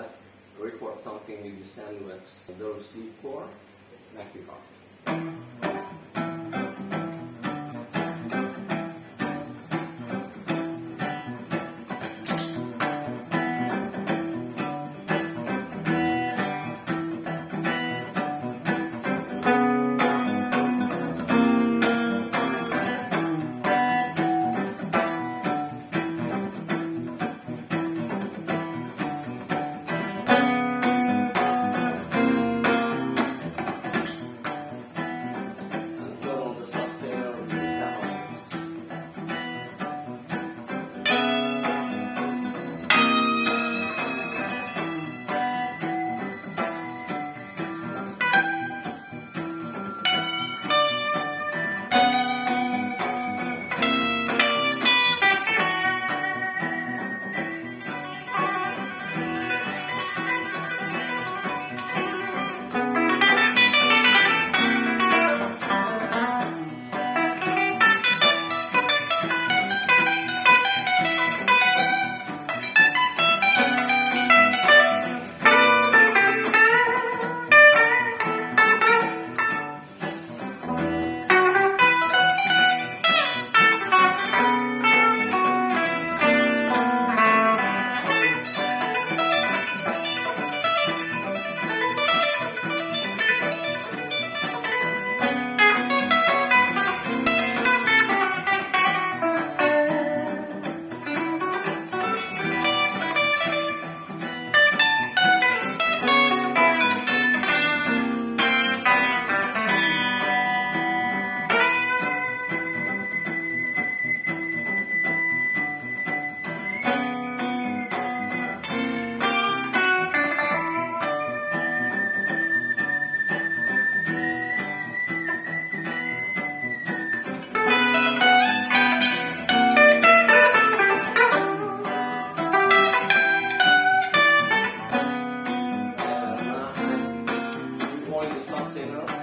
let's record something with the Sandworks Low C chord, Mac testosterona.